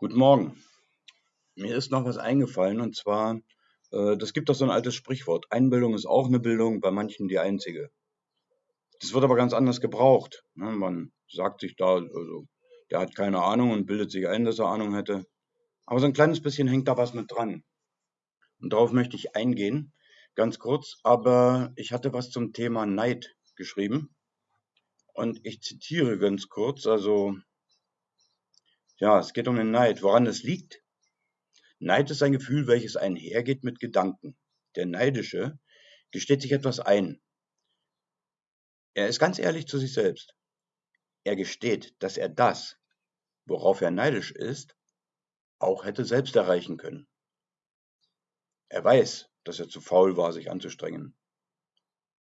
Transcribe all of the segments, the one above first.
Guten Morgen. Mir ist noch was eingefallen und zwar, äh, das gibt doch so ein altes Sprichwort. Einbildung ist auch eine Bildung, bei manchen die einzige. Das wird aber ganz anders gebraucht. Ne? Man sagt sich da, also, der hat keine Ahnung und bildet sich ein, dass er Ahnung hätte. Aber so ein kleines bisschen hängt da was mit dran. Und darauf möchte ich eingehen, ganz kurz. Aber ich hatte was zum Thema Neid geschrieben. Und ich zitiere ganz kurz, also ja, es geht um den Neid. Woran es liegt? Neid ist ein Gefühl, welches einhergeht mit Gedanken. Der Neidische gesteht sich etwas ein. Er ist ganz ehrlich zu sich selbst. Er gesteht, dass er das, worauf er neidisch ist, auch hätte selbst erreichen können. Er weiß, dass er zu faul war, sich anzustrengen.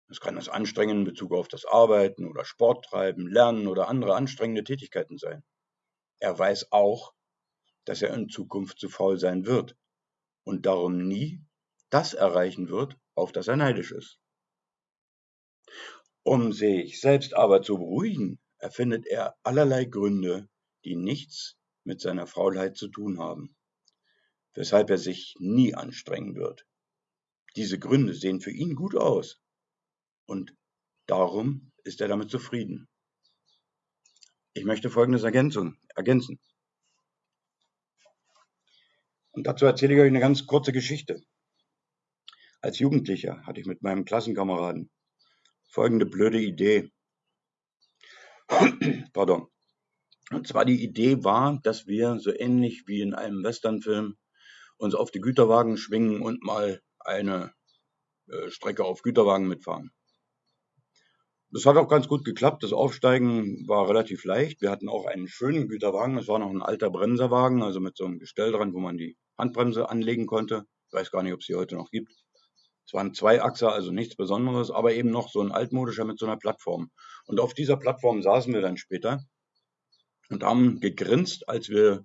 Es kann das Anstrengen in Bezug auf das Arbeiten oder Sport treiben, Lernen oder andere anstrengende Tätigkeiten sein. Er weiß auch, dass er in Zukunft zu faul sein wird und darum nie das erreichen wird, auf das er neidisch ist. Um sich selbst aber zu beruhigen, erfindet er allerlei Gründe, die nichts mit seiner Faulheit zu tun haben, weshalb er sich nie anstrengen wird. Diese Gründe sehen für ihn gut aus und darum ist er damit zufrieden. Ich möchte Folgendes Ergänzung, ergänzen. Und dazu erzähle ich euch eine ganz kurze Geschichte. Als Jugendlicher hatte ich mit meinem Klassenkameraden folgende blöde Idee. Pardon. Und zwar die Idee war, dass wir so ähnlich wie in einem Westernfilm uns auf die Güterwagen schwingen und mal eine äh, Strecke auf Güterwagen mitfahren. Das hat auch ganz gut geklappt. Das Aufsteigen war relativ leicht. Wir hatten auch einen schönen Güterwagen. Es war noch ein alter Bremserwagen, also mit so einem Gestell dran, wo man die Handbremse anlegen konnte. Ich weiß gar nicht, ob es die heute noch gibt. Es waren zwei Achser, also nichts Besonderes, aber eben noch so ein altmodischer mit so einer Plattform. Und auf dieser Plattform saßen wir dann später und haben gegrinst, als wir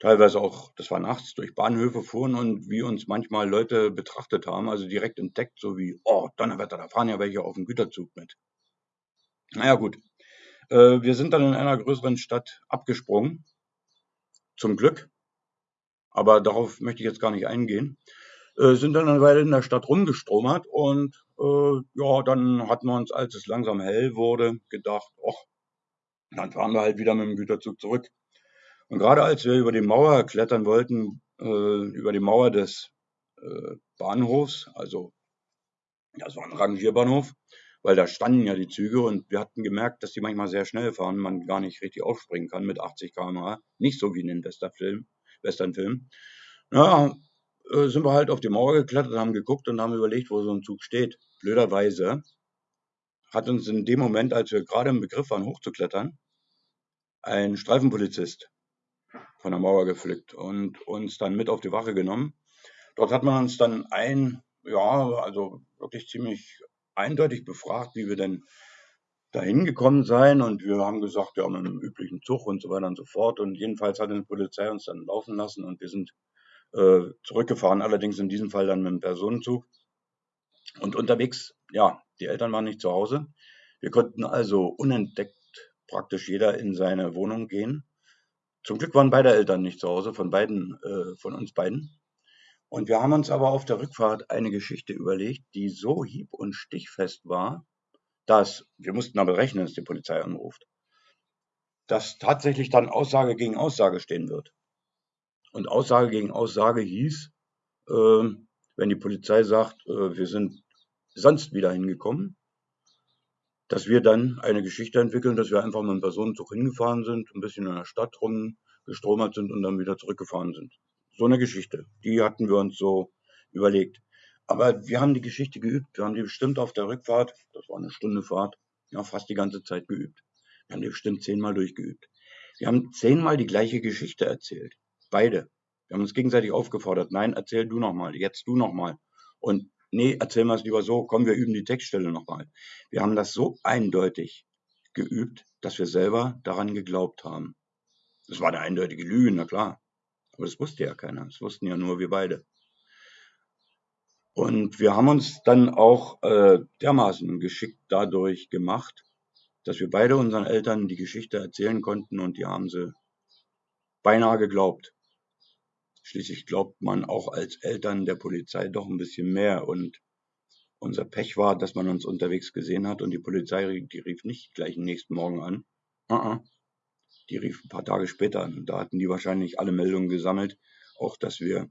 teilweise auch, das war nachts, durch Bahnhöfe fuhren und wie uns manchmal Leute betrachtet haben, also direkt entdeckt, so wie, oh, Donnerwetter, da fahren ja welche auf dem Güterzug mit. Naja, gut. Äh, wir sind dann in einer größeren Stadt abgesprungen. Zum Glück. Aber darauf möchte ich jetzt gar nicht eingehen. Äh, sind dann eine Weile in der Stadt rumgestromert und äh, ja, dann hatten wir uns, als es langsam hell wurde, gedacht, ach, dann fahren wir halt wieder mit dem Güterzug zurück. Und gerade als wir über die Mauer klettern wollten, äh, über die Mauer des äh, Bahnhofs, also das war ein Rangierbahnhof, weil da standen ja die Züge und wir hatten gemerkt, dass die manchmal sehr schnell fahren, man gar nicht richtig aufspringen kann mit 80 km/h. Nicht so wie in den Westernfilmen. Westernfilm. Ja, äh, sind wir halt auf die Mauer geklettert, haben geguckt und haben überlegt, wo so ein Zug steht. Blöderweise hat uns in dem Moment, als wir gerade im Begriff waren, hochzuklettern, ein Streifenpolizist von der Mauer gepflückt und uns dann mit auf die Wache genommen. Dort hat man uns dann ein, ja, also wirklich ziemlich eindeutig befragt, wie wir denn dahin gekommen seien. Und wir haben gesagt, ja, mit einem üblichen Zug und so weiter und so fort. Und jedenfalls hat die Polizei uns dann laufen lassen und wir sind äh, zurückgefahren, allerdings in diesem Fall dann mit einem Personenzug. Und unterwegs, ja, die Eltern waren nicht zu Hause. Wir konnten also unentdeckt praktisch jeder in seine Wohnung gehen. Zum Glück waren beide Eltern nicht zu Hause, von beiden, äh, von uns beiden. Und wir haben uns aber auf der Rückfahrt eine Geschichte überlegt, die so hieb- und stichfest war, dass, wir mussten aber rechnen, dass die Polizei anruft, dass tatsächlich dann Aussage gegen Aussage stehen wird. Und Aussage gegen Aussage hieß, äh, wenn die Polizei sagt, äh, wir sind sonst wieder hingekommen, dass wir dann eine Geschichte entwickeln, dass wir einfach mit einem Personenzug hingefahren sind, ein bisschen in der Stadt rumgestromert sind und dann wieder zurückgefahren sind. So eine Geschichte. Die hatten wir uns so überlegt. Aber wir haben die Geschichte geübt. Wir haben die bestimmt auf der Rückfahrt, das war eine Stunde Fahrt, ja, fast die ganze Zeit geübt. Wir haben die bestimmt zehnmal durchgeübt. Wir haben zehnmal die gleiche Geschichte erzählt. Beide. Wir haben uns gegenseitig aufgefordert. Nein, erzähl du nochmal. Jetzt du nochmal. Und nee, erzähl mal es lieber so. Komm, wir üben die Textstelle nochmal. Wir haben das so eindeutig geübt, dass wir selber daran geglaubt haben. Das war eine eindeutige Lüge, na klar. Aber das wusste ja keiner. Das wussten ja nur wir beide. Und wir haben uns dann auch äh, dermaßen geschickt dadurch gemacht, dass wir beide unseren Eltern die Geschichte erzählen konnten und die haben sie beinahe geglaubt. Schließlich glaubt man auch als Eltern der Polizei doch ein bisschen mehr und unser Pech war, dass man uns unterwegs gesehen hat und die Polizei, die rief nicht gleich den nächsten Morgen an. Uh -uh. Die rief ein paar Tage später an. Da hatten die wahrscheinlich alle Meldungen gesammelt, auch dass wir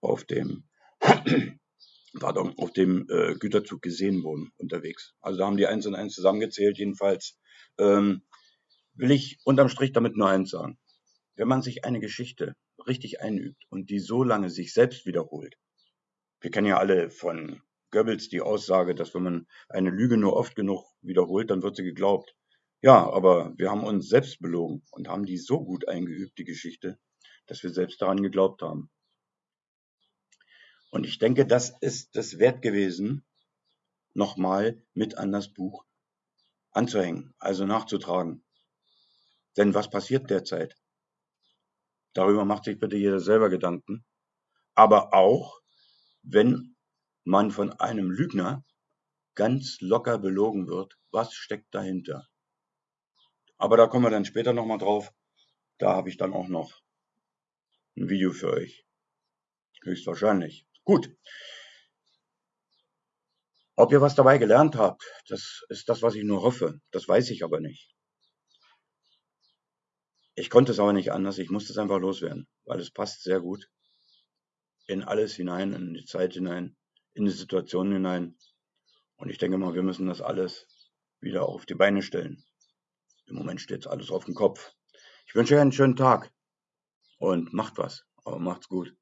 auf dem, pardon, auf dem äh, Güterzug gesehen wurden unterwegs. Also da haben die eins und eins zusammengezählt. Jedenfalls ähm, will ich unterm Strich damit nur eins sagen. Wenn man sich eine Geschichte richtig einübt und die so lange sich selbst wiederholt, wir kennen ja alle von Goebbels die Aussage, dass wenn man eine Lüge nur oft genug wiederholt, dann wird sie geglaubt. Ja, aber wir haben uns selbst belogen und haben die so gut eingeübt, die Geschichte, dass wir selbst daran geglaubt haben. Und ich denke, das ist es wert gewesen, nochmal mit an das Buch anzuhängen, also nachzutragen. Denn was passiert derzeit? Darüber macht sich bitte jeder selber Gedanken. Aber auch, wenn man von einem Lügner ganz locker belogen wird, was steckt dahinter? Aber da kommen wir dann später nochmal drauf. Da habe ich dann auch noch ein Video für euch. Höchstwahrscheinlich. Gut. Ob ihr was dabei gelernt habt, das ist das, was ich nur hoffe. Das weiß ich aber nicht. Ich konnte es aber nicht anders. Ich musste es einfach loswerden, weil es passt sehr gut in alles hinein, in die Zeit hinein, in die Situation hinein. Und ich denke mal, wir müssen das alles wieder auf die Beine stellen. Im Moment steht alles auf dem Kopf. Ich wünsche euch einen schönen Tag und macht was, aber macht's gut.